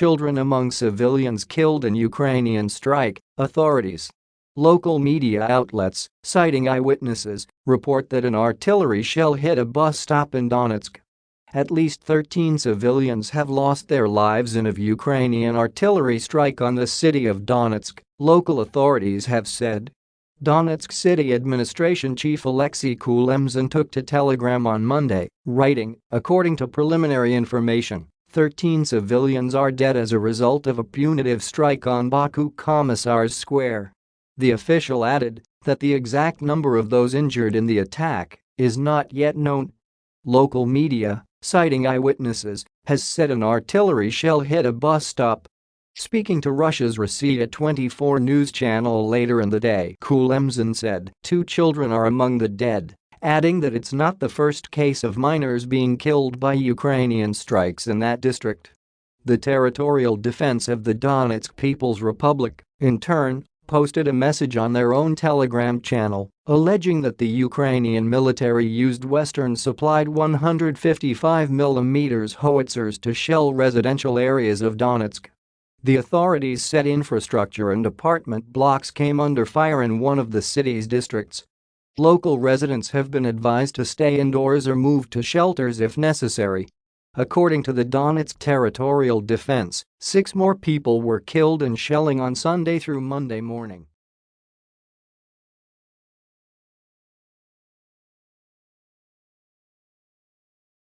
children among civilians killed in Ukrainian strike, authorities. Local media outlets, citing eyewitnesses, report that an artillery shell hit a bus stop in Donetsk. At least 13 civilians have lost their lives in a Ukrainian artillery strike on the city of Donetsk, local authorities have said. Donetsk City Administration Chief Alexei Kulemzin took to Telegram on Monday, writing, according to preliminary information, 13 civilians are dead as a result of a punitive strike on Baku Commissars Square. The official added that the exact number of those injured in the attack is not yet known. Local media, citing eyewitnesses, has said an artillery shell hit a bus stop Speaking to Russia's Rossiya 24 news channel later in the day, Kulemzin said two children are among the dead, adding that it's not the first case of minors being killed by Ukrainian strikes in that district. The territorial defense of the Donetsk People's Republic, in turn, posted a message on their own Telegram channel, alleging that the Ukrainian military used Western-supplied 155mm howitzers to shell residential areas of Donetsk. The authorities said infrastructure and apartment blocks came under fire in one of the city's districts. Local residents have been advised to stay indoors or move to shelters if necessary. According to the Donetsk Territorial Defense, six more people were killed in shelling on Sunday through Monday morning.